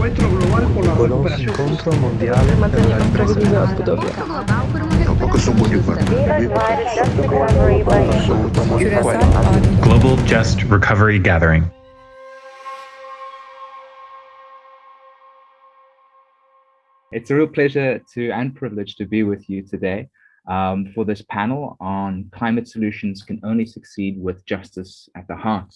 encuentro global por la recuperación. incontro mondiale per la ripresa della Budapest. Global Just Recovery Gathering. It's a real pleasure to and privilege to be with you today um, for this panel on climate solutions can only succeed with justice at the heart.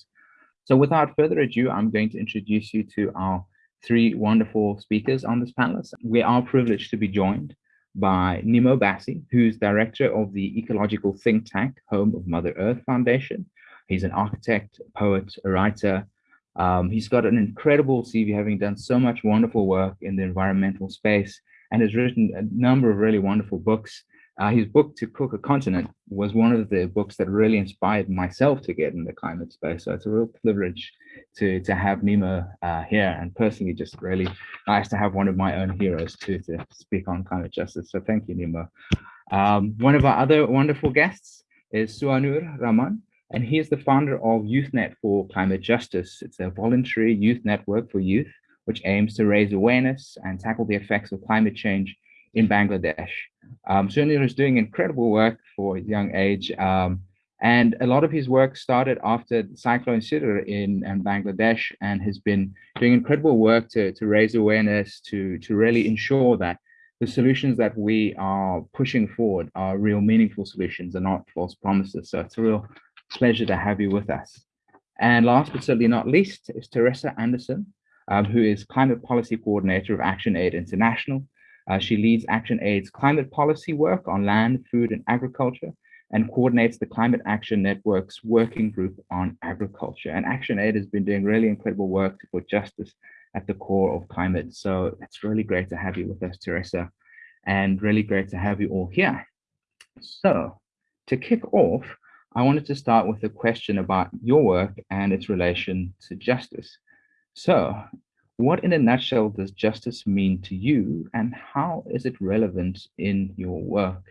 So without further ado, I'm going to introduce you to our three wonderful speakers on this panel. We are privileged to be joined by Nnimmo Bassey, who's director of the ecological think tank, Home of Mother Earth Foundation. He's an architect, poet, writer, um, he's got an incredible CV, having done so much wonderful work in the environmental space and has written a number of really wonderful books. Uh, his book, To Cook a Continent, was one of the books that really inspired myself to get in the climate space. So it's a real privilege to, to have Nnimmo uh, here and personally just really nice to have one of my own heroes too to speak on climate justice. So thank you, Nnimmo. Um, one of our other wonderful guests is Sohanur Rahman and he is the founder of YouthNet for Climate Justice. It's a voluntary youth network for youth, which aims to raise awareness and tackle the effects of climate change in Bangladesh. Um, is doing incredible work for his young age, um, and a lot of his work started after Cyclone Sidr in, in Bangladesh and has been doing incredible work to, to raise awareness, to, to really ensure that the solutions that we are pushing forward are real meaningful solutions and not false promises. So it's a real pleasure to have you with us. And last but certainly not least is Teresa Anderson, um, who is Climate Policy Coordinator of ActionAid International. Uh, she leads ActionAid's climate policy work on land, food, and agriculture, and coordinates the Climate Action Network's working group on agriculture. And ActionAid has been doing really incredible work to put justice at the core of climate. So it's really great to have you with us, Teresa, and really great to have you all here. So to kick off, I wanted to start with a question about your work and its relation to justice. So what in a nutshell does justice mean to you and how is it relevant in your work?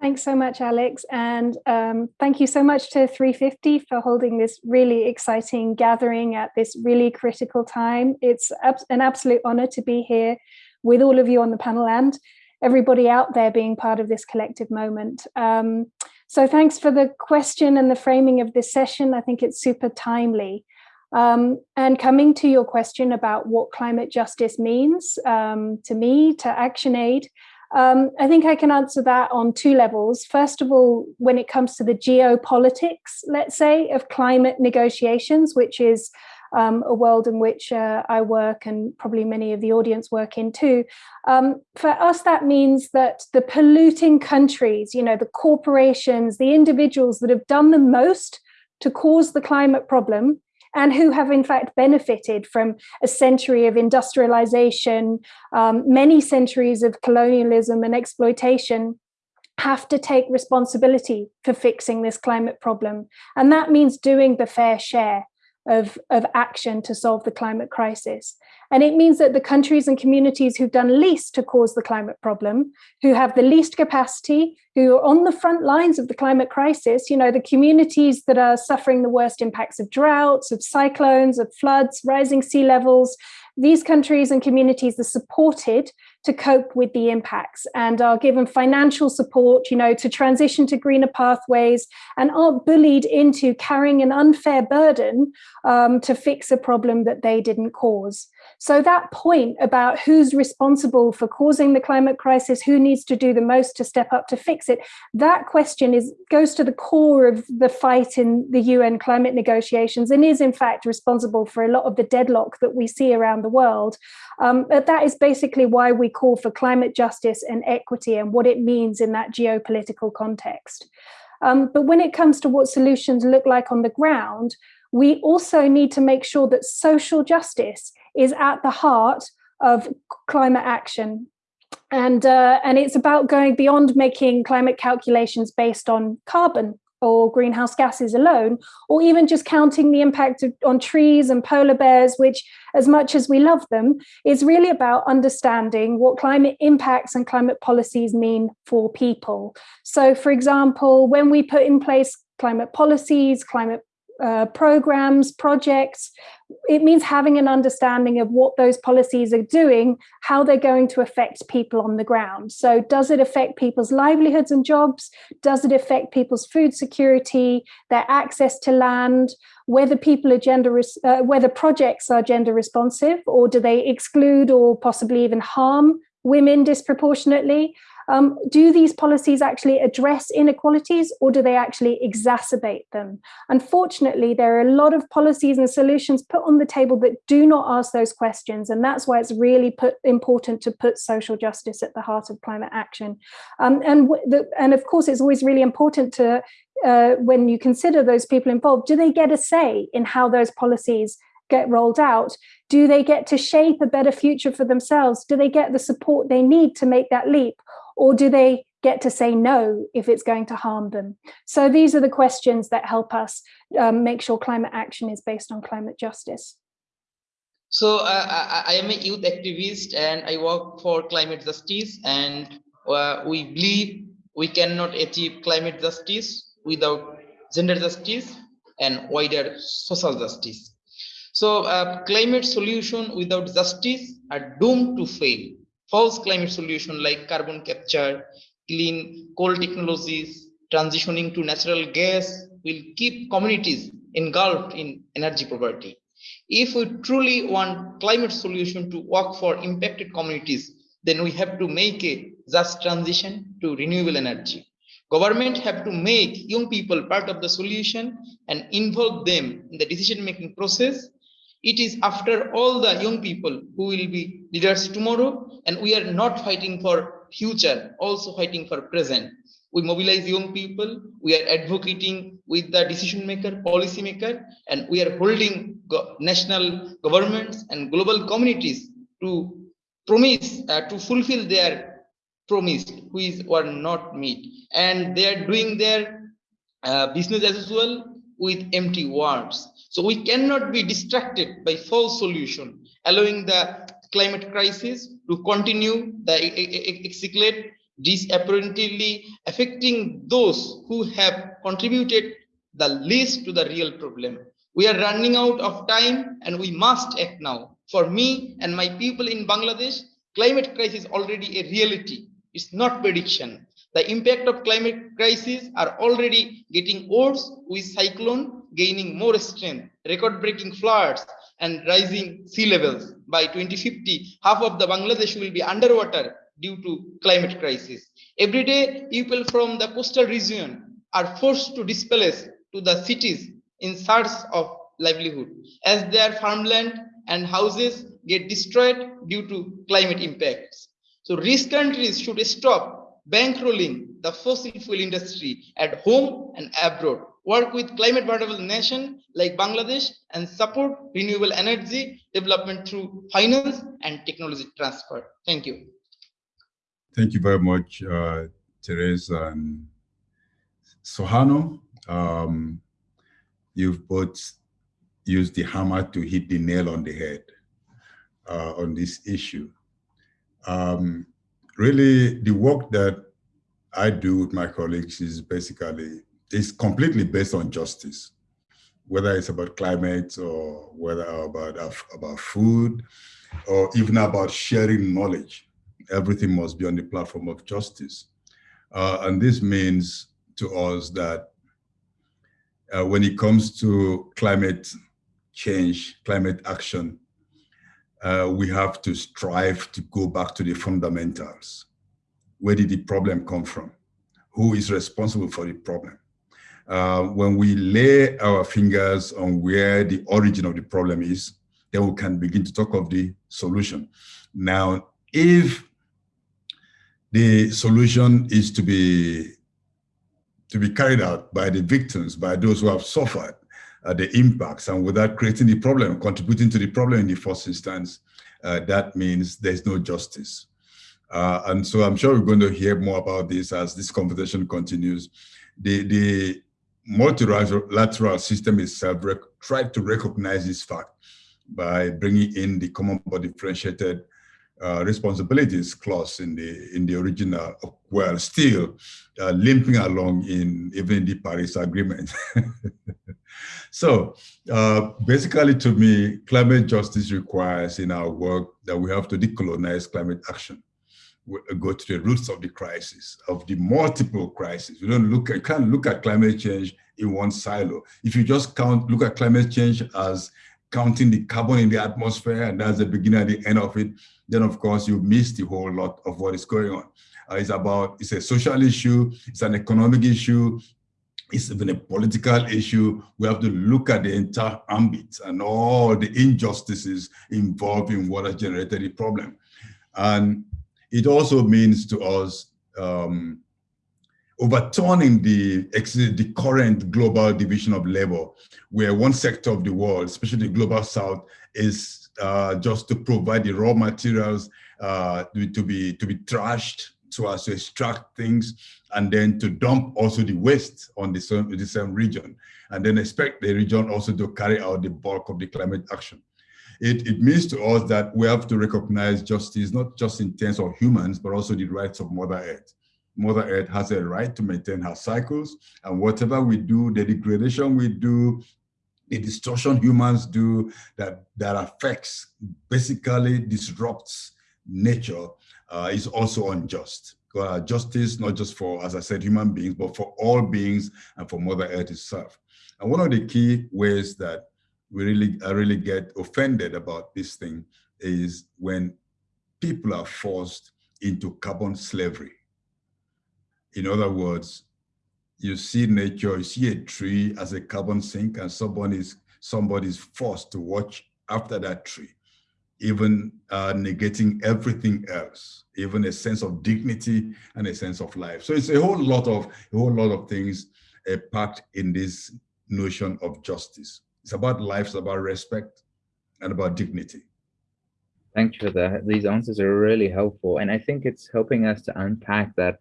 Thanks so much, Alex. And um, thank you so much to 350 for holding this really exciting gathering at this really critical time. It's an absolute honor to be here with all of you on the panel and everybody out there being part of this collective moment. Um, so thanks for the question and the framing of this session. I think it's super timely. Um, and coming to your question about what climate justice means um, to me, to ActionAid, um, I think I can answer that on two levels. First of all, when it comes to the geopolitics, let's say, of climate negotiations, which is um, a world in which uh, I work and probably many of the audience work in too. Um, for us, that means that the polluting countries, you know, the corporations, the individuals that have done the most to cause the climate problem and who have in fact benefited from a century of industrialization, um, many centuries of colonialism and exploitation, have to take responsibility for fixing this climate problem. And that means doing the fair share of, of action to solve the climate crisis. And it means that the countries and communities who've done least to cause the climate problem, who have the least capacity, who are on the front lines of the climate crisis, you know, the communities that are suffering the worst impacts of droughts, of cyclones, of floods, rising sea levels, these countries and communities are supported to cope with the impacts and are given financial support, you know, to transition to greener pathways and aren't bullied into carrying an unfair burden um, to fix a problem that they didn't cause. So that point about who's responsible for causing the climate crisis, who needs to do the most to step up to fix it, that question is goes to the core of the fight in the UN climate negotiations and is in fact responsible for a lot of the deadlock that we see around the world. Um, but that is basically why we call for climate justice and equity and what it means in that geopolitical context. Um, but when it comes to what solutions look like on the ground, we also need to make sure that social justice is at the heart of climate action. And, uh, and it's about going beyond making climate calculations based on carbon or greenhouse gases alone, or even just counting the impact of, on trees and polar bears, which as much as we love them, is really about understanding what climate impacts and climate policies mean for people. So for example, when we put in place climate policies, climate uh, programs, projects. It means having an understanding of what those policies are doing, how they're going to affect people on the ground. So does it affect people's livelihoods and jobs? Does it affect people's food security, their access to land, whether people are gender, uh, whether projects are gender responsive, or do they exclude or possibly even harm women disproportionately? Um, do these policies actually address inequalities or do they actually exacerbate them? Unfortunately, there are a lot of policies and solutions put on the table that do not ask those questions. And that's why it's really put, important to put social justice at the heart of climate action. Um, and, the, and of course, it's always really important to, uh, when you consider those people involved, do they get a say in how those policies get rolled out, do they get to shape a better future for themselves? Do they get the support they need to make that leap? Or do they get to say no if it's going to harm them? So these are the questions that help us um, make sure climate action is based on climate justice. So uh, I, I, am a youth activist and I work for climate justice and uh, we believe we cannot achieve climate justice without gender justice and wider social justice. So uh, climate solution without justice are doomed to fail false climate solution like carbon capture, clean coal technologies, transitioning to natural gas will keep communities engulfed in energy poverty. If we truly want climate solution to work for impacted communities, then we have to make a just transition to renewable energy. Government have to make young people part of the solution and involve them in the decision-making process it is after all the young people who will be leaders tomorrow, and we are not fighting for future, also fighting for present. We mobilize young people, we are advocating with the decision maker, policy maker, and we are holding go national governments and global communities to promise, uh, to fulfill their promise, which were not met. And they are doing their uh, business as usual with empty words. So we cannot be distracted by false solution, allowing the climate crisis to continue the escalate disapparently affecting those who have contributed the least to the real problem. We are running out of time and we must act now. For me and my people in Bangladesh, climate crisis is already a reality. It's not prediction. The impact of climate crisis are already getting worse with cyclone gaining more strength, record-breaking floods and rising sea levels. By 2050, half of the Bangladesh will be underwater due to climate crisis. Every day, people from the coastal region are forced to displace to the cities in search of livelihood as their farmland and houses get destroyed due to climate impacts. So rich countries should stop bankrolling the fossil fuel industry at home and abroad, work with climate vulnerable nations like Bangladesh and support renewable energy development through finance and technology transfer. Thank you. Thank you very much, uh, Teresa and Sohanur. Um, you've both used the hammer to hit the nail on the head uh, on this issue. Um, really the work that I do with my colleagues is basically, is completely based on justice, whether it's about climate or whether about, about food or even about sharing knowledge. Everything must be on the platform of justice. Uh, and this means to us that uh, when it comes to climate change, climate action, uh, we have to strive to go back to the fundamentals. Where did the problem come from? Who is responsible for the problem? Uh, when we lay our fingers on where the origin of the problem is, then we can begin to talk of the solution. Now, if the solution is to be to be carried out by the victims, by those who have suffered, uh, the impacts and without creating the problem, contributing to the problem in the first instance, uh, that means there's no justice. Uh, and so I'm sure we're going to hear more about this as this conversation continues. The, the multilateral system itself tried to recognize this fact by bringing in the common but differentiated uh, responsibilities clause in the in the original well still uh, limping along in even the Paris Agreement. so uh, basically to me, climate justice requires in our work that we have to decolonize climate action. Go to the roots of the crisis, of the multiple crises. We don't look at, can't look at climate change in one silo. If you just count, look at climate change as counting the carbon in the atmosphere, and that's the beginning and the end of it, then of course you miss the whole lot of what is going on. Uh, it's about, it's a social issue, it's an economic issue, it's even a political issue. We have to look at the entire ambit and all the injustices involved in what has generated the problem. And it also means to us um, overturning the, the current global division of labor, where one sector of the world, especially the global south, is uh, just to provide the raw materials uh, to, be, to be trashed so as to extract things and then to dump also the waste on the same, the same region and then expect the region also to carry out the bulk of the climate action. It, it means to us that we have to recognize justice, not just in terms of humans, but also the rights of Mother Earth. Mother Earth has a right to maintain her cycles, and whatever we do, the degradation we do, the destruction humans do that, that affects, basically disrupts nature uh, is also unjust. Uh, justice, not just for, as I said, human beings, but for all beings and for Mother Earth itself. And one of the key ways that we really, I really get offended about this thing is when people are forced into carbon slavery. In other words, you see nature, you see a tree as a carbon sink and somebody's, somebody's forced to watch after that tree, even uh, negating everything else, even a sense of dignity and a sense of life. So it's a whole lot of, a whole lot of things uh, packed in this notion of justice. It's about life, it's about respect and about dignity. Thank you for that. These answers are really helpful. And I think it's helping us to unpack that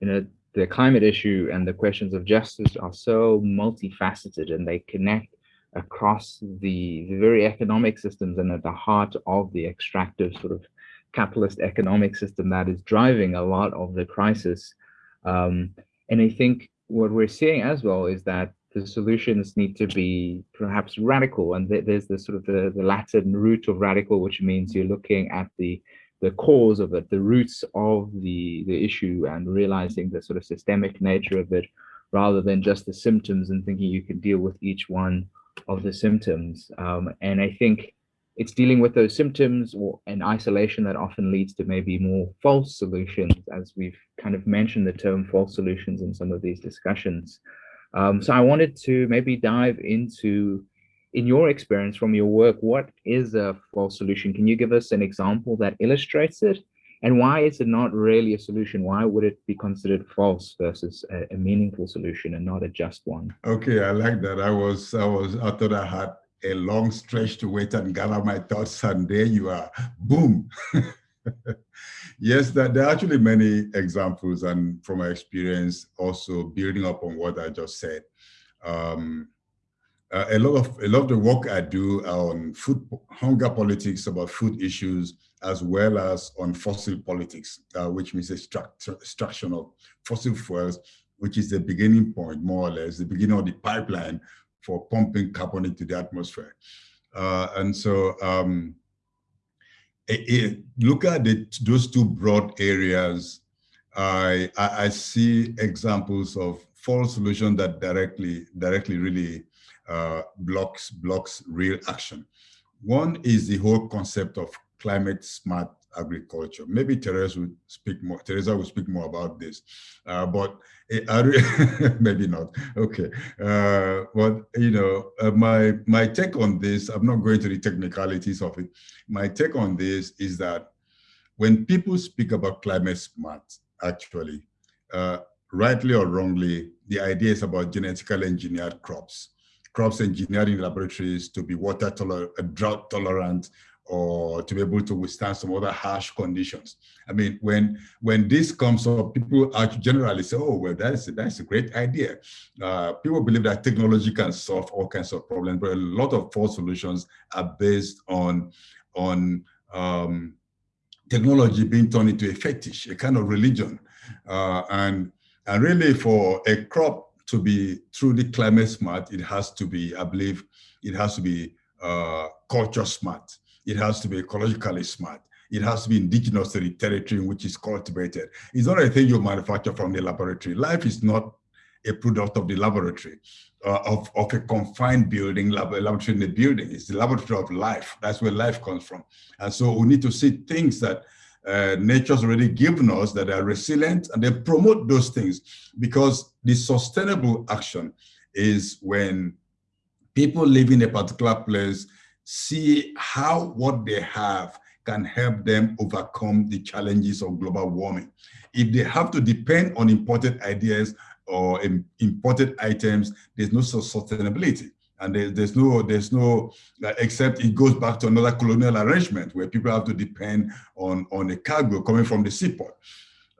you know, the climate issue and the questions of justice are so multifaceted and they connect across the, the very economic systems and at the heart of the extractive sort of capitalist economic system that is driving a lot of the crisis. Um, and I think what we're seeing as well is that the solutions need to be perhaps radical and there's the sort of the, the Latin root of radical, which means you're looking at the the cause of it, the roots of the, the issue and realizing the sort of systemic nature of it rather than just the symptoms and thinking you can deal with each one of the symptoms. Um, and I think it's dealing with those symptoms or an isolation that often leads to maybe more false solutions, as we've kind of mentioned the term false solutions in some of these discussions. Um, so I wanted to maybe dive into in your experience from your work, what is a false solution? Can you give us an example that illustrates it? And why is it not really a solution? Why would it be considered false versus a, a meaningful solution and not a just one? Okay, I like that. I was, I was, I thought I had a long stretch to wait and gather my thoughts, and there you are, boom. yes, that there are actually many examples, and from my experience, also building up on what I just said. Um, uh, a lot of a lot of the work I do on food hunger politics about food issues, as well as on fossil politics, uh, which means extraction of fossil fuels, which is the beginning point, more or less, the beginning of the pipeline for pumping carbon into the atmosphere. Uh, and so, um, it, it, look at the, those two broad areas. I, I, I see examples of false solutions that directly directly really uh, blocks blocks real action. One is the whole concept of climate smart agriculture. Maybe Teresa would speak more. Teresa will speak more about this, uh, but it, maybe not. Okay, uh, but you know, uh, my my take on this. I'm not going to the technicalities of it. My take on this is that when people speak about climate smart, actually, uh, rightly or wrongly, the idea is about genetically engineered crops crops engineering laboratories to be water tolerant, drought tolerant, or to be able to withstand some other harsh conditions. I mean, when when this comes up, people are generally say, "Oh, well, that's a, that's a great idea." Uh, people believe that technology can solve all kinds of problems, but a lot of false solutions are based on on um, technology being turned into a fetish, a kind of religion. Uh, and, and really for a crop to be truly climate smart, it has to be, I believe, it has to be uh, culture smart. It has to be ecologically smart. It has to be indigenous to the territory in which it's cultivated. It's not a thing you manufacture from the laboratory. Life is not a product of the laboratory, uh, of, of a confined building, lab, laboratory in a building. It's the laboratory of life. That's where life comes from. And so we need to see things that uh, nature's already given us that are resilient and they promote those things because the sustainable action is when people live in a particular place see how what they have can help them overcome the challenges of global warming. If they have to depend on imported ideas or imported items, there's no sustainability. And there, there's no, there's no, uh, except it goes back to another colonial arrangement where people have to depend on, on a cargo coming from the seaport.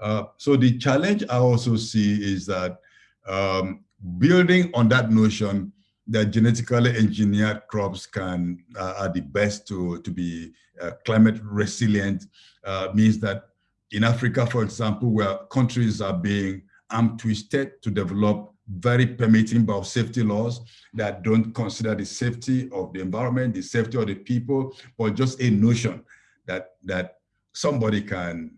Uh, so the challenge I also see is that um, building on that notion that genetically engineered crops can uh, are the best to, to be uh, climate resilient uh, means that in Africa, for example, where countries are being arm twisted to develop very permitting biosafety laws that don't consider the safety of the environment, the safety of the people, but just a notion that that somebody can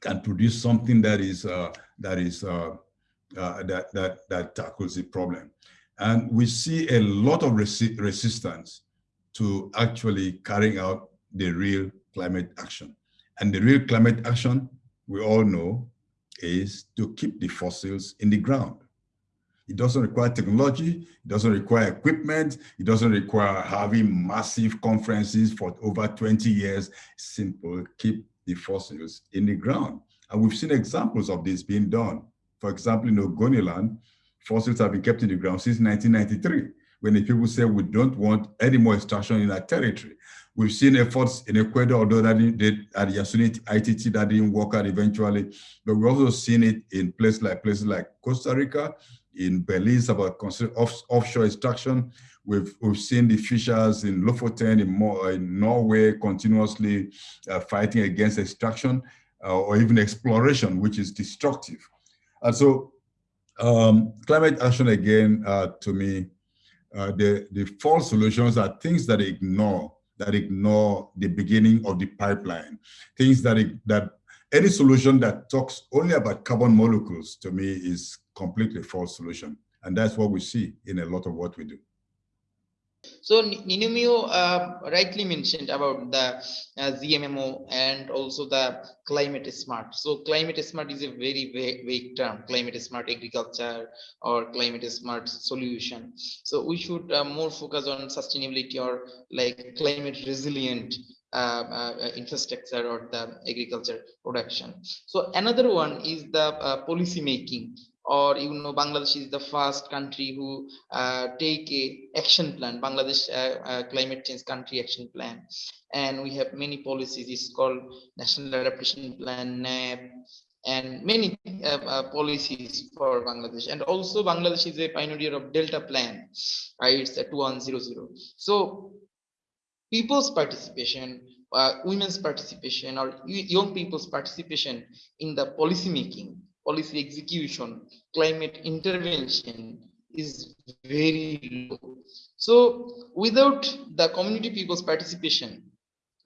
can produce something that is uh, that is uh, uh, that that that tackles the problem. And we see a lot of resi resistance to actually carrying out the real climate action. And the real climate action, we all know, is to keep the fossils in the ground. It doesn't require technology, it doesn't require equipment, it doesn't require having massive conferences for over 20 years. Simple, keep the fossils in the ground. And we've seen examples of this being done. For example, in Ogoniland, fossils have been kept in the ground since 1993, when the people say we don't want any more extraction in our territory. We've seen efforts in Ecuador, although that did at Yasuni ITT that didn't work out eventually, but we've also seen it in places like places like Costa Rica, in Belize about off, offshore extraction. We've, we've seen the fishers in Lofoten, in, more, in Norway, continuously uh, fighting against extraction uh, or even exploration, which is destructive. And so um, climate action, again, uh, to me, uh, the, the false solutions are things that ignore that ignore the beginning of the pipeline, things that, that any solution that talks only about carbon molecules to me is completely false solution. And that's what we see in a lot of what we do. So Nnimmo uh, rightly mentioned about the uh, GMO and also the climate smart. So climate smart is a very vague, term, climate smart agriculture or climate smart solution. So we should uh, more focus on sustainability or like climate resilient uh, uh, infrastructure or the agriculture production. So another one is the uh, policy making or you know bangladesh is the first country who uh, take a action plan bangladesh uh, uh, climate change country action plan. And we have many policies it's called national adaptation plan NAP, and many uh, uh, policies for bangladesh. And also bangladesh is a pioneer of delta plan right? It's a 2100 so people's participation uh, women's participation or young people's participation in the policy making policy execution, climate intervention is very low. So without the community people's participation,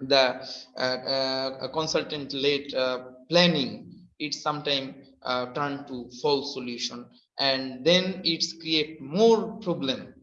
the uh, uh, consultant-led uh, planning, it's sometimes uh, turned to false solution, and then it's create more problem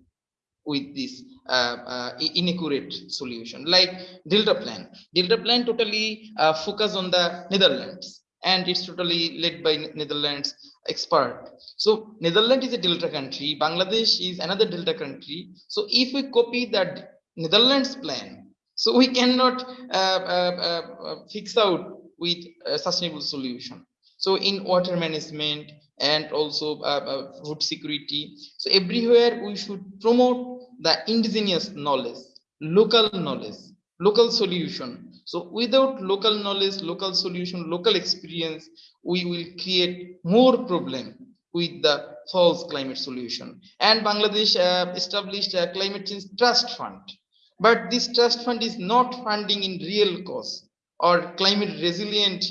with this uh, uh, inaccurate solution. Like delta plan. Delta plan totally focus on the netherlands and it's totally led by Netherlands expert. So Netherlands is a delta country, Bangladesh is another delta country. So if we copy that Netherlands plan, so we cannot uh, uh, uh, fix out with a sustainable solution. So in water management and also uh, uh, food security. So everywhere we should promote the indigenous knowledge, local knowledge, local solution so without local knowledge, local solution, local experience, we will create more problem with the false climate solution. And Bangladesh uh, established a climate change trust fund. But this trust fund is not funding in real cause or climate resilient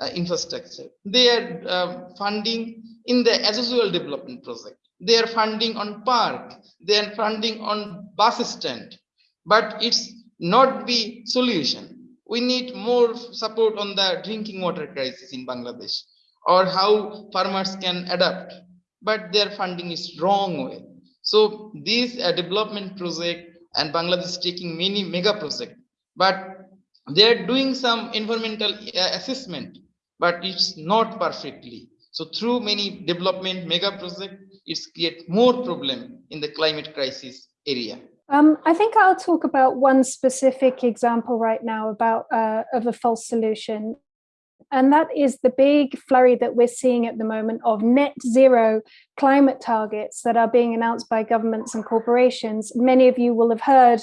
uh, infrastructure. They are uh, funding in the usual development project. They are funding on park. They are funding on bus stand. But it's not the solution. We need more support on the drinking water crisis in Bangladesh or how farmers can adapt. But their funding is wrong way. So this uh, development project and Bangladesh is taking many mega project, but they're doing some environmental uh, assessment, but it's not perfectly. So through many development mega project, it's create more problem in the climate crisis area. Um, I think I'll talk about one specific example right now about uh, of a false solution. And that is the big flurry that we're seeing at the moment of net zero climate targets that are being announced by governments and corporations. Many of you will have heard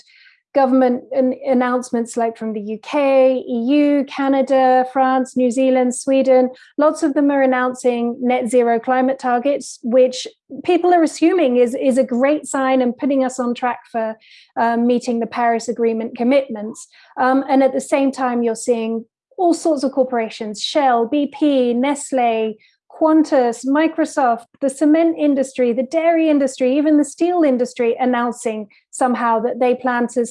government announcements like from the UK, EU, Canada, France, New Zealand, Sweden, lots of them are announcing net zero climate targets, which people are assuming is, is a great sign and putting us on track for um, meeting the Paris Agreement commitments. Um, and at the same time, you're seeing all sorts of corporations, Shell, BP, Nestle, Qantas, Microsoft, the cement industry, the dairy industry, even the steel industry announcing somehow that they plan to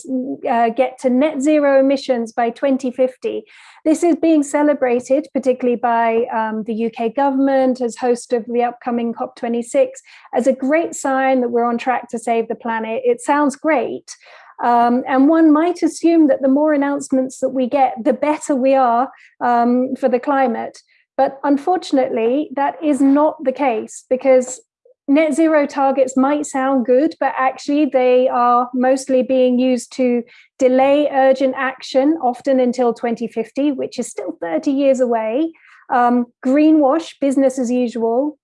uh, get to net zero emissions by 2050. This is being celebrated, particularly by um, the UK government as host of the upcoming COP26, as a great sign that we're on track to save the planet. It sounds great. Um, and one might assume that the more announcements that we get, the better we are um, for the climate. But unfortunately, that is not the case because net zero targets might sound good, but actually they are mostly being used to delay urgent action, often until 2050, which is still 30 years away. Um, greenwash, business as usual,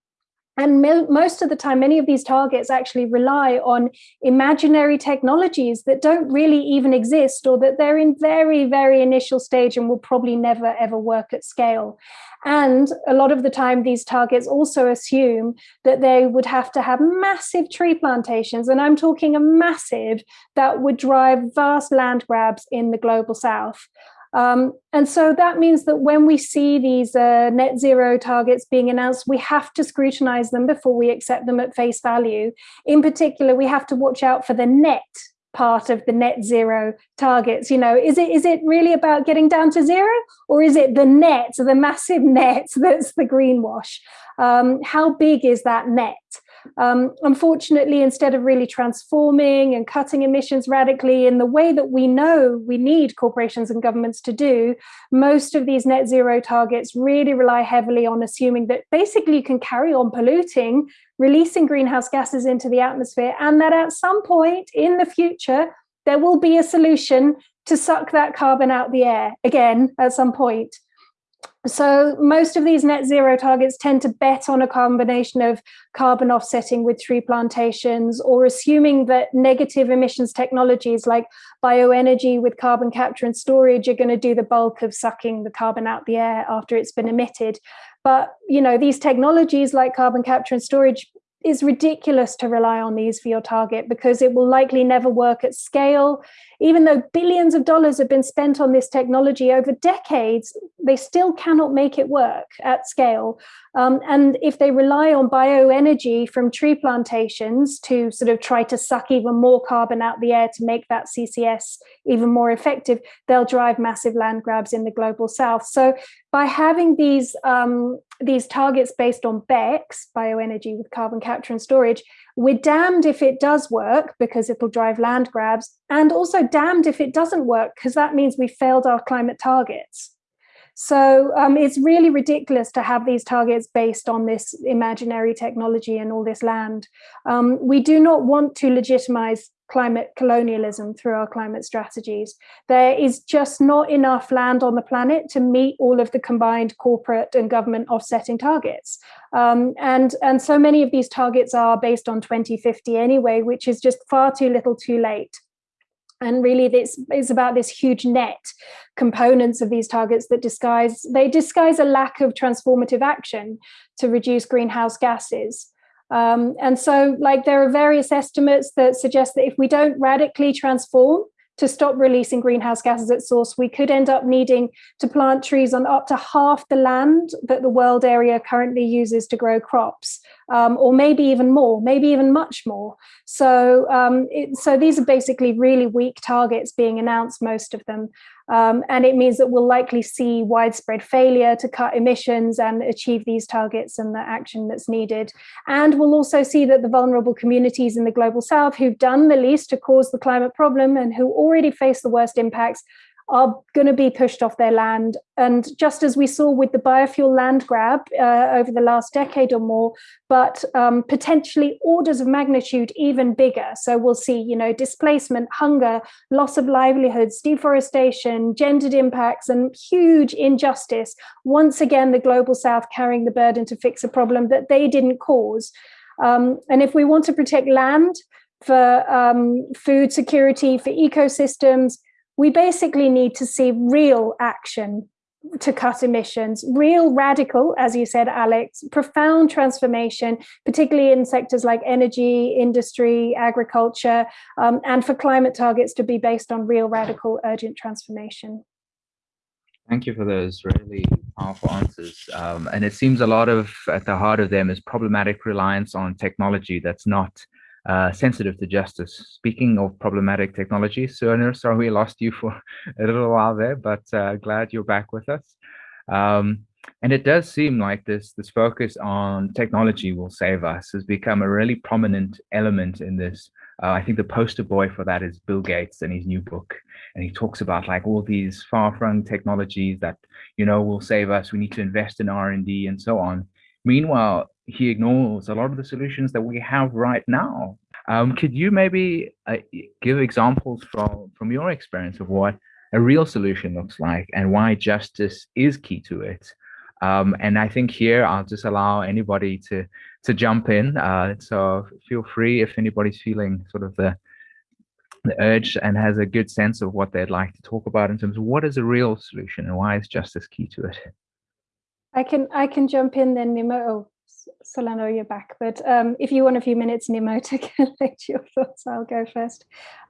and most of the time, many of these targets actually rely on imaginary technologies that don't really even exist or that they're in very, very initial stage and will probably never ever work at scale. And a lot of the time, these targets also assume that they would have to have massive tree plantations. And I'm talking a massive that would drive vast land grabs in the global south. Um, and so that means that when we see these uh, net zero targets being announced, we have to scrutinize them before we accept them at face value. In particular, we have to watch out for the net part of the net zero targets. You know is it is it really about getting down to zero or is it the net the massive net that's the greenwash? Um, how big is that net um, unfortunately, instead of really transforming and cutting emissions radically in the way that we know we need corporations and governments to do, most of these net zero targets really rely heavily on assuming that basically you can carry on polluting, releasing greenhouse gases into the atmosphere, and that at some point in the future, there will be a solution to suck that carbon out the air again at some point. So most of these net zero targets tend to bet on a combination of carbon offsetting with tree plantations or assuming that negative emissions technologies like bioenergy with carbon capture and storage are going to do the bulk of sucking the carbon out the air after it's been emitted. But you know these technologies like carbon capture and storage is ridiculous to rely on these for your target because it will likely never work at scale. Even though billions of dollars have been spent on this technology over decades, they still cannot make it work at scale. Um, and if they rely on bioenergy from tree plantations to sort of try to suck even more carbon out the air to make that CCS even more effective, they'll drive massive land grabs in the global south. So by having these um, these targets based on BECCS, bioenergy with carbon capture and storage, we're damned if it does work because it'll drive land grabs, and also damned if it doesn't work because that means we failed our climate targets. So um, it's really ridiculous to have these targets based on this imaginary technology and all this land. Um, we do not want to legitimize climate colonialism through our climate strategies. There is just not enough land on the planet to meet all of the combined corporate and government offsetting targets. Um, and, and so many of these targets are based on 2050 anyway, which is just far too little too late. And really this is about this huge net components of these targets that disguise, they disguise a lack of transformative action to reduce greenhouse gases. Um, and so like there are various estimates that suggest that if we don't radically transform to stop releasing greenhouse gases at source, we could end up needing to plant trees on up to half the land that the world area currently uses to grow crops, um, or maybe even more, maybe even much more. So, um, it, so these are basically really weak targets being announced, most of them. Um, and it means that we'll likely see widespread failure to cut emissions and achieve these targets and the action that's needed. And we'll also see that the vulnerable communities in the global south who've done the least to cause the climate problem and who already face the worst impacts are going to be pushed off their land. And just as we saw with the biofuel land grab uh, over the last decade or more, but um, potentially orders of magnitude even bigger. So we'll see, you know, displacement, hunger, loss of livelihoods, deforestation, gendered impacts, and huge injustice. Once again, the global south carrying the burden to fix a problem that they didn't cause. Um, and if we want to protect land, for um, food security, for ecosystems, we basically need to see real action to cut emissions, real radical, as you said, Alex, profound transformation, particularly in sectors like energy, industry, agriculture, um, and for climate targets to be based on real radical urgent transformation. Thank you for those really powerful answers. Um, and it seems a lot of, at the heart of them is problematic reliance on technology that's not uh, sensitive to justice. Speaking of problematic technology, Sohanur, sorry we lost you for a little while there, but uh, glad you're back with us. Um, and it does seem like this this focus on technology will save us has become a really prominent element in this. Uh, I think the poster boy for that is Bill Gates and his new book. And he talks about like all these far-flung technologies that, you know, will save us. We need to invest in R&D and so on. Meanwhile, he ignores a lot of the solutions that we have right now. Um, could you maybe uh, give examples from, from your experience of what a real solution looks like and why justice is key to it? Um, and I think here I'll just allow anybody to to jump in. Uh, so feel free if anybody's feeling sort of the the urge and has a good sense of what they'd like to talk about in terms of what is a real solution and why is justice key to it. I can I can jump in then, Nnimmo. Oh, Sohanur, you're back. But um, if you want a few minutes, Nnimmo, to collect your thoughts, I'll go first.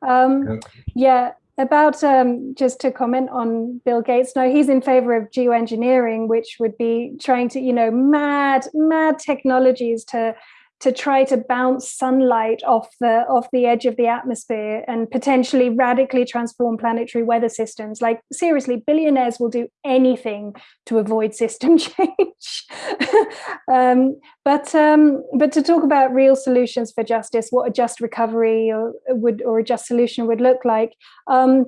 Um, yeah, about um, just to comment on Bill Gates. No, he's in favor of geoengineering, which would be trying to, you know, mad, mad technologies to to try to bounce sunlight off the off the edge of the atmosphere and potentially radically transform planetary weather systems. Like seriously billionaires will do anything to avoid system change. Um, but um, but to talk about real solutions for justice what a just recovery or would or a just solution would look like um,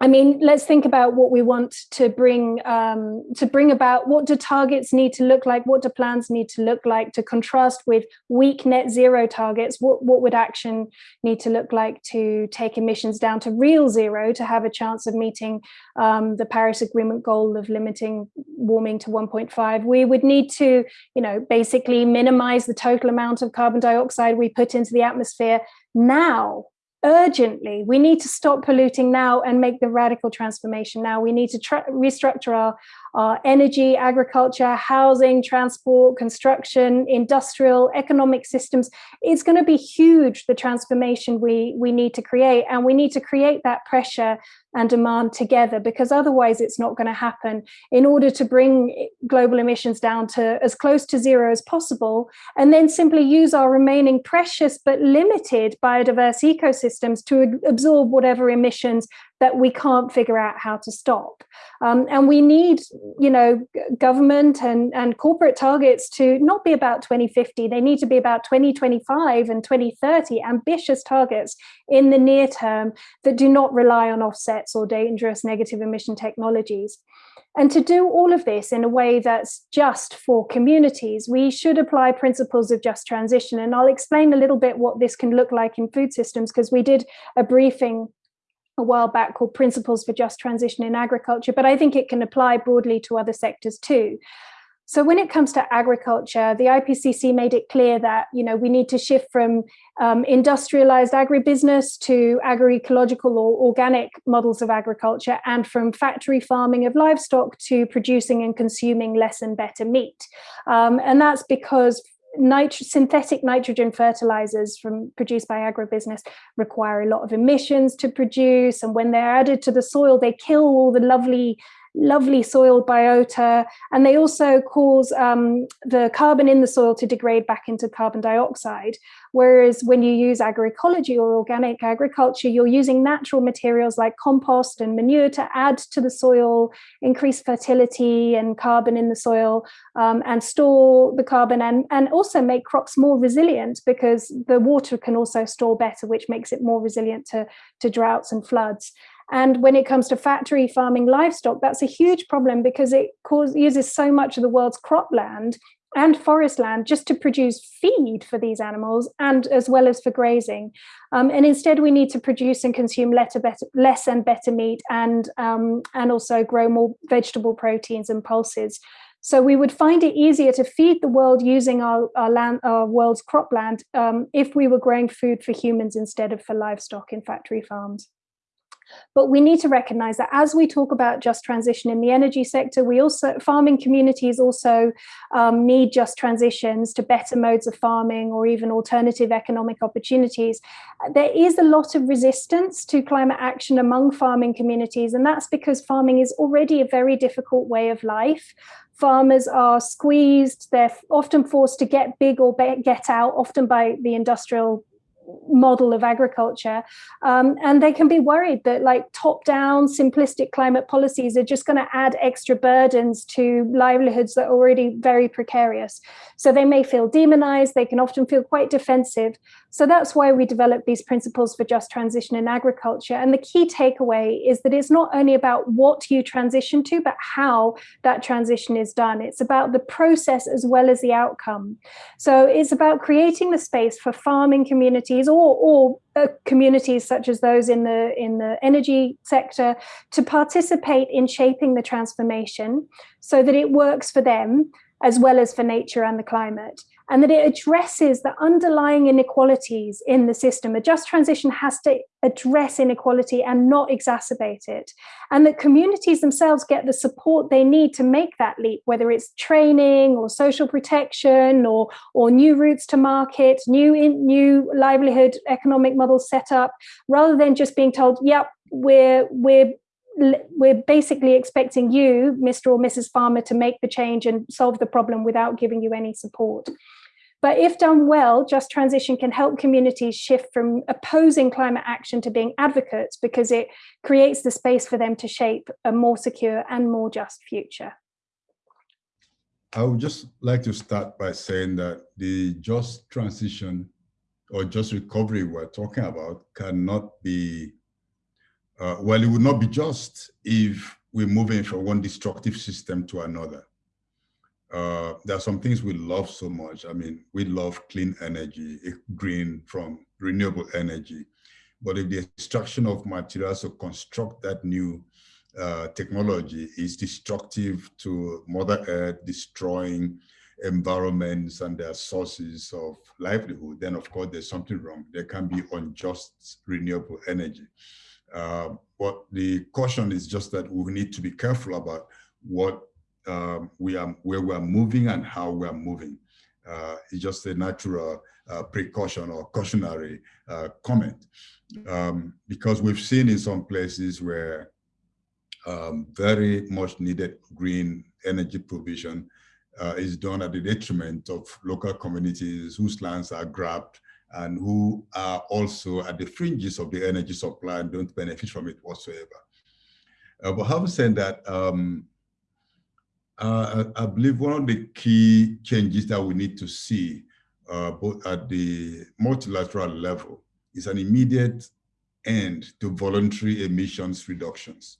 I mean, let's think about what we want to bring um, to bring about. What do targets need to look like? What do plans need to look like to contrast with weak net zero targets? What what would action need to look like to take emissions down to real zero to have a chance of meeting um, the Paris Agreement goal of limiting warming to 1.5? We would need to, you know, basically minimize the total amount of carbon dioxide we put into the atmosphere now urgently. We need to stop polluting now and make the radical transformation now. We need to restructure our, our energy, agriculture, housing, transport, construction, industrial, economic systems. It's going to be huge, the transformation we, we need to create. And we need to create that pressure and demand together because otherwise it's not going to happen in order to bring global emissions down to as close to zero as possible and then simply use our remaining precious but limited biodiverse ecosystems to absorb whatever emissions that we can't figure out how to stop. Um, and we need, you know, government and, and corporate targets to not be about 2050, they need to be about 2025 and 2030, ambitious targets in the near term that do not rely on offsets or dangerous negative emission technologies. And to do all of this in a way that's just for communities, we should apply principles of just transition. And I'll explain a little bit what this can look like in food systems, because we did a briefing a while back called Principles for Just Transition in Agriculture, but I think it can apply broadly to other sectors too. So when it comes to agriculture, the IPCC made it clear that you know we need to shift from um, industrialized agribusiness to agroecological or organic models of agriculture, and from factory farming of livestock to producing and consuming less and better meat. Um, and that's because nit synthetic nitrogen fertilizers from produced by agribusiness require a lot of emissions to produce and when they're added to the soil they kill all the lovely lovely soil biota, and they also cause um, the carbon in the soil to degrade back into carbon dioxide. Whereas when you use agroecology or organic agriculture, you're using natural materials like compost and manure to add to the soil, increase fertility and carbon in the soil, um, and store the carbon and, and also make crops more resilient because the water can also store better, which makes it more resilient to, to droughts and floods. And when it comes to factory farming livestock, that's a huge problem because it cause, uses so much of the world's cropland and forest land just to produce feed for these animals and as well as for grazing. Um, and instead we need to produce and consume better, less and better meat and, um, and also grow more vegetable proteins and pulses. So we would find it easier to feed the world using our, our land, our world's cropland um, if we were growing food for humans instead of for livestock in factory farms. But we need to recognize that as we talk about just transition in the energy sector, we also, farming communities also um, need just transitions to better modes of farming or even alternative economic opportunities. There is a lot of resistance to climate action among farming communities, and that's because farming is already a very difficult way of life farmers are squeezed they're often forced to get big or get out often by the industrial model of agriculture um, and they can be worried that like top down simplistic climate policies are just going to add extra burdens to livelihoods that are already very precarious. So they may feel demonized they can often feel quite defensive so that's why we developed these principles for just transition in agriculture. And the key takeaway is that it's not only about what you transition to but how that transition is done. It's about the process as well as the outcome. So it's about creating the space for farming communities or, or uh, communities such as those in the in the energy sector to participate in shaping the transformation so that it works for them as well as for nature and the climate, and that it addresses the underlying inequalities in the system. A just transition has to address inequality and not exacerbate it, and that communities themselves get the support they need to make that leap, whether it's training or social protection or, or new routes to market, new, in, new livelihood economic models set up, rather than just being told, yep, we're, we're we're basically expecting you, Mr. or Mrs. Farmer, to make the change and solve the problem without giving you any support. But if done well, Just Transition can help communities shift from opposing climate action to being advocates because it creates the space for them to shape a more secure and more just future. I would just like to start by saying that the just transition or just recovery we're talking about cannot be uh, well, it would not be just if we're moving from one destructive system to another. Uh, there are some things we love so much. I mean, we love clean energy, eh, green from renewable energy. But if the extraction of materials to construct that new uh, technology is destructive to Mother Earth, destroying environments and their sources of livelihood, then of course there's something wrong. There can be unjust renewable energy. Uh, but the caution is just that we need to be careful about what um, we are, where we are moving and how we are moving. Uh, it's just a natural uh, precaution or cautionary uh, comment. Um, because we've seen in some places where um, very much needed green energy provision uh, is done at the detriment of local communities whose lands are grabbed and who are also at the fringes of the energy supply and don't benefit from it whatsoever. Uh, but having said that, um, uh, I believe one of the key changes that we need to see uh, both at the multilateral level is an immediate end to voluntary emissions reductions.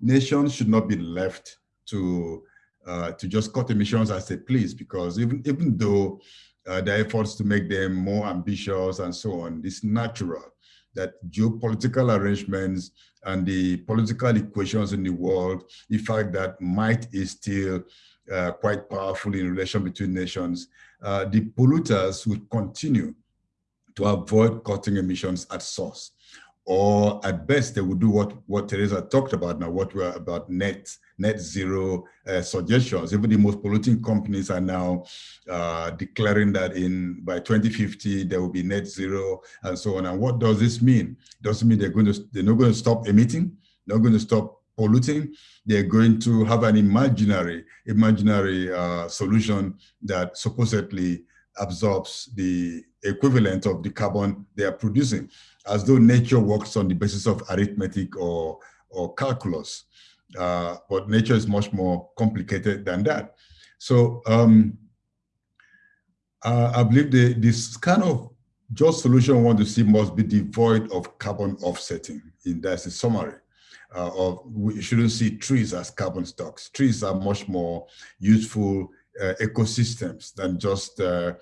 Nations should not be left to uh, to just cut emissions as they please, because even even though uh, the efforts to make them more ambitious and so on. It's natural that geopolitical arrangements and the political equations in the world, the fact that might is still uh, quite powerful in relation between nations, uh, the polluters would continue to avoid cutting emissions at source or at best they would do what what Teresa talked about now, what we're about net net zero uh, suggestions. Even the most polluting companies are now uh, declaring that in by 2050 there will be net zero and so on. And what does this mean? Doesn't mean they're going to they're not going to stop emitting, they're not going to stop polluting. They're going to have an imaginary imaginary uh, solution that supposedly absorbs the equivalent of the carbon they are producing as though nature works on the basis of arithmetic or, or calculus. Uh, but nature is much more complicated than that. So um, uh, I believe the, this kind of just solution we want to see must be devoid of carbon offsetting. In that's a summary. Uh, of we shouldn't see trees as carbon stocks. Trees are much more useful uh, ecosystems than just uh,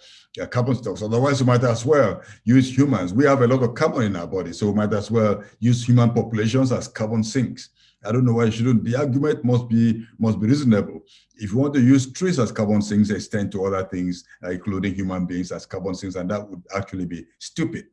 carbon stocks. Otherwise, we might as well use humans. We have a lot of carbon in our body, so we might as well use human populations as carbon sinks. I don't know why you shouldn't. The argument must be must be reasonable. If you want to use trees as carbon sinks, extend to other things, uh, including human beings as carbon sinks, and that would actually be stupid.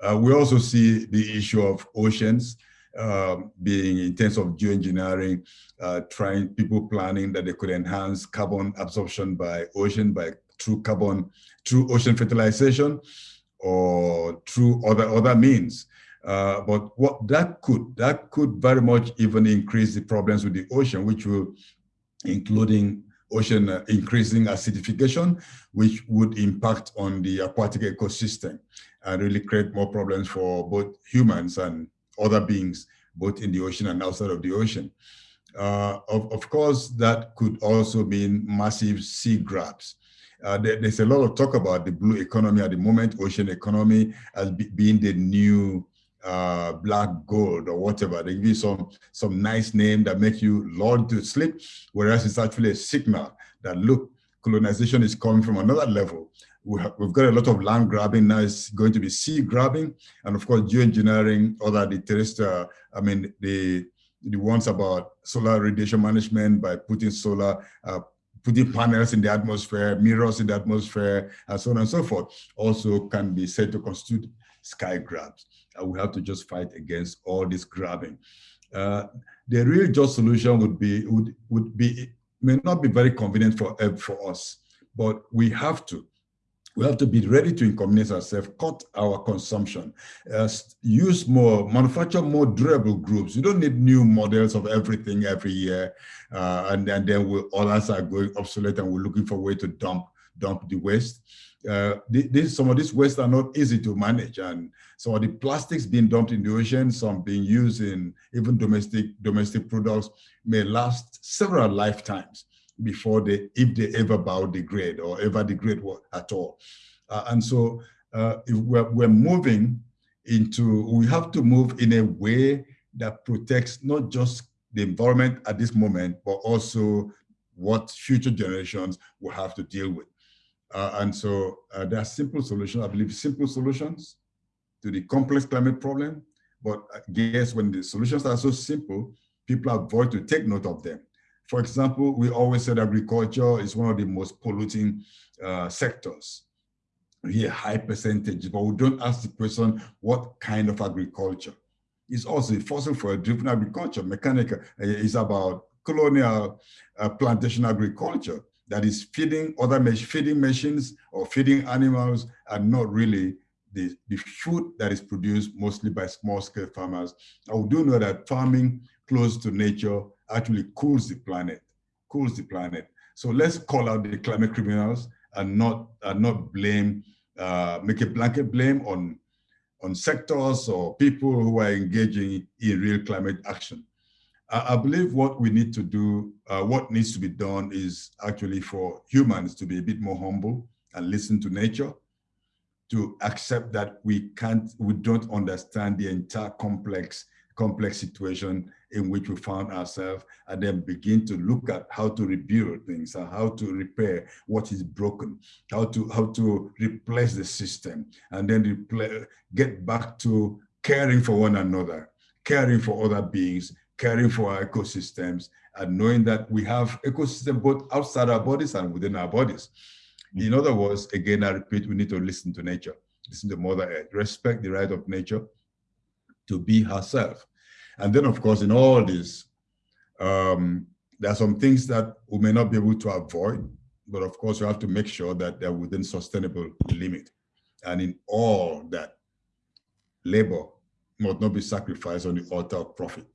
Uh, we also see the issue of oceans um, being in terms of geoengineering, uh, trying people planning that they could enhance carbon absorption by ocean by through carbon, through ocean fertilization or through other, other means. Uh, but what that could, that could very much even increase the problems with the ocean, which will, including ocean uh, increasing acidification, which would impact on the aquatic ecosystem and really create more problems for both humans and other beings, both in the ocean and outside of the ocean. Uh, of, of course, that could also mean massive sea grabs. Uh, there, there's a lot of talk about the blue economy at the moment, ocean economy as be, being the new uh, black gold or whatever. They give you some, some nice name that makes you lulled to sleep, whereas it's actually a signal that look, colonization is coming from another level we have, we've got a lot of land grabbing now. It's going to be sea grabbing. And of course geoengineering other the terrestrial i mean the the ones about solar radiation management by putting solar uh, putting panels in the atmosphere mirrors in the atmosphere and so on and so forth also can be said to constitute sky grabs. And we have to just fight against all this grabbing. Uh, the real just solution would be would would be may not be very convenient for for us but we have to we have to be ready to inconvenience ourselves, cut our consumption, uh, use more, manufacture more durable groups. You don't need new models of everything every year. Uh, and, and then we, all us are going obsolete and we're looking for a way to dump, dump the waste. Uh, this, some of these wastes are not easy to manage and some of the plastics being dumped in the ocean, some being used in even domestic, domestic products may last several lifetimes before they, if they ever biodegrade or ever degrade at all. Uh, and so uh, we're, we're moving into, we have to move in a way that protects not just the environment at this moment, but also what future generations will have to deal with. Uh, and so uh, there are simple solutions, I believe simple solutions to the complex climate problem. But I guess when the solutions are so simple, people avoid to take note of them. For example, we always said agriculture is one of the most polluting uh, sectors. We hear high percentage, but we don't ask the question, what kind of agriculture? It's also a fossil fuel driven agriculture. Mechanical uh, is about colonial uh, plantation agriculture that is feeding other feeding machines or feeding animals and not really the, the food that is produced mostly by small scale farmers. I do know that farming close to nature actually cools the planet, cools the planet. So let's call out the climate criminals and not, and not blame, uh, make a blanket blame on, on sectors or people who are engaging in real climate action. I, I believe what we need to do, uh, what needs to be done is actually for humans to be a bit more humble and listen to nature, to accept that we can't, we don't understand the entire complex complex situation in which we found ourselves and then begin to look at how to rebuild things and how to repair what is broken, how to how to replace the system and then get back to caring for one another, caring for other beings, caring for our ecosystems and knowing that we have ecosystem both outside our bodies and within our bodies. Mm. In other words, again, I repeat, we need to listen to nature, listen to Mother Earth, respect the right of nature, to be herself. And then, of course, in all this, um, there are some things that we may not be able to avoid, but of course, we have to make sure that they're within sustainable limit. And in all that, labor must not be sacrificed on the altar of profit.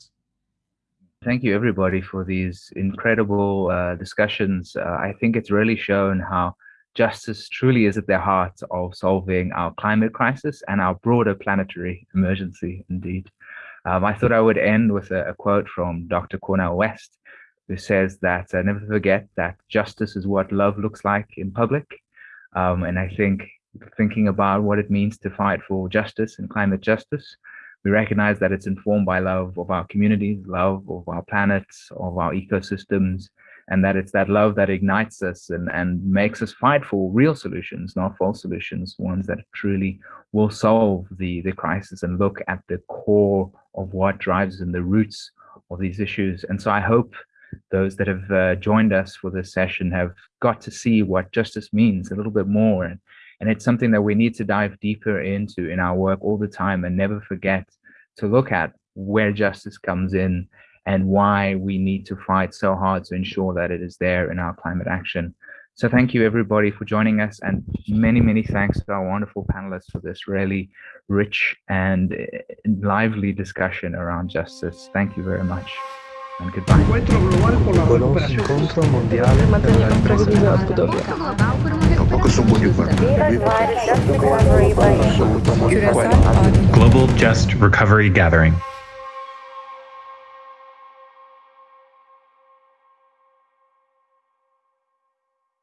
Thank you, everybody, for these incredible uh, discussions. Uh, I think it's really shown how justice truly is at the heart of solving our climate crisis and our broader planetary emergency, indeed. Um, I thought I would end with a, a, quote from Dr. Cornel West, who says that uh, never forget that justice is what love looks like in public. Um, and I think thinking about what it means to fight for justice and climate justice, we recognize that it's informed by love of our communities, love of our planets, of our ecosystems, and that it's that love that ignites us and, and makes us fight for real solutions, not false solutions, ones that truly will solve the, the crisis and look at the core of what drives and the roots of these issues. And so I hope those that have uh, joined us for this session have got to see what justice means a little bit more. And, and it's something that we need to dive deeper into in our work all the time and never forget to look at where justice comes in and why we need to fight so hard to ensure that it is there in our climate action. So thank you everybody for joining us and many, many thanks to our wonderful panelists for this really rich and eh, lively discussion around justice. Thank you very much and goodbye. Encuentro global por la recuperación. Incontro mondiale per la ripresa della Sudowia. Global Just Recovery Gathering.